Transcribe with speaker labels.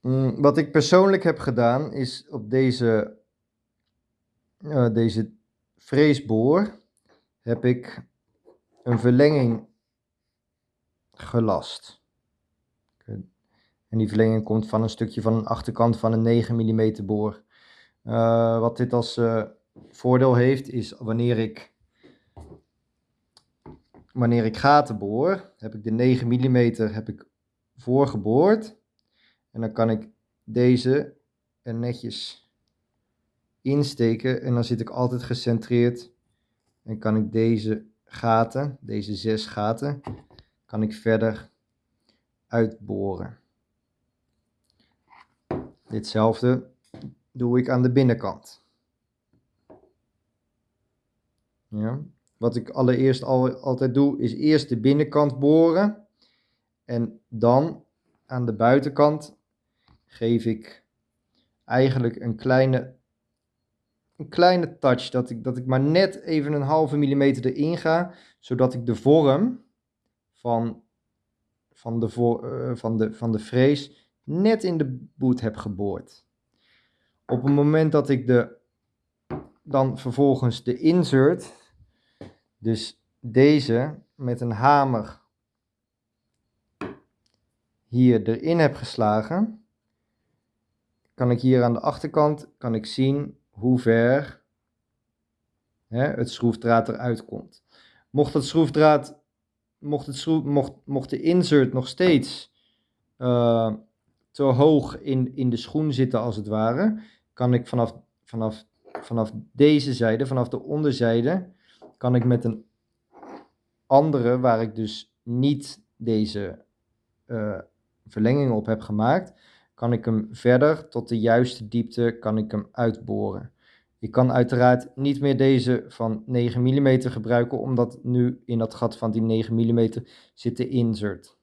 Speaker 1: Mm, wat ik persoonlijk heb gedaan is op deze, uh, deze freesboor heb ik een verlenging gelast. En die verlenging komt van een stukje van een achterkant van een 9 mm boor. Uh, wat dit als uh, voordeel heeft is wanneer ik, wanneer ik gaten boor, heb ik de 9 mm heb ik voorgeboord. En dan kan ik deze er netjes insteken en dan zit ik altijd gecentreerd en kan ik deze gaten, deze zes gaten, kan ik verder uitboren. Ditzelfde doe ik aan de binnenkant. Ja. Wat ik allereerst al, altijd doe, is eerst de binnenkant boren. En dan aan de buitenkant geef ik eigenlijk een kleine, een kleine touch. Dat ik, dat ik maar net even een halve millimeter erin ga. Zodat ik de vorm van, van, de, voor, uh, van, de, van de frees net in de boet heb geboord. Op het moment dat ik de, dan vervolgens de insert, dus deze met een hamer hier erin heb geslagen, kan ik hier aan de achterkant kan ik zien hoe ver hè, het schroefdraad eruit komt. Mocht het schroefdraad, mocht, het mocht, mocht de insert nog steeds uh, te hoog in, in de schoen zitten als het ware, kan ik vanaf, vanaf, vanaf deze zijde, vanaf de onderzijde, kan ik met een andere, waar ik dus niet deze uh, verlenging op heb gemaakt, kan ik hem verder tot de juiste diepte kan ik hem uitboren. Ik kan uiteraard niet meer deze van 9 mm gebruiken, omdat nu in dat gat van die 9 mm zit de insert.